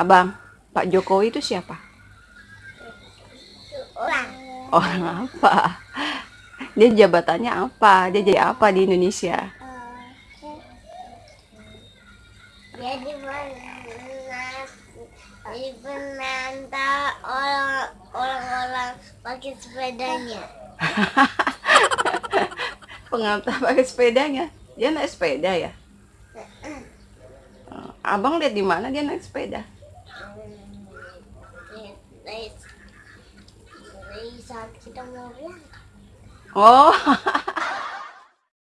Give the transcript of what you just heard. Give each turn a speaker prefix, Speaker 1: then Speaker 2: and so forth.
Speaker 1: Abang, Pak Jokowi itu siapa?
Speaker 2: Orang.
Speaker 1: Orang apa? Dia jabatannya apa? Dia jadi apa di Indonesia?
Speaker 2: Jadi benar, jadi penantang orang orang-orang pakai sepedanya.
Speaker 1: Pengantar pakai sepedanya. Dia naik sepeda ya? Oh, Abang lihat di mana dia naik sepeda?
Speaker 2: Dari saat kita mau.
Speaker 1: Oh,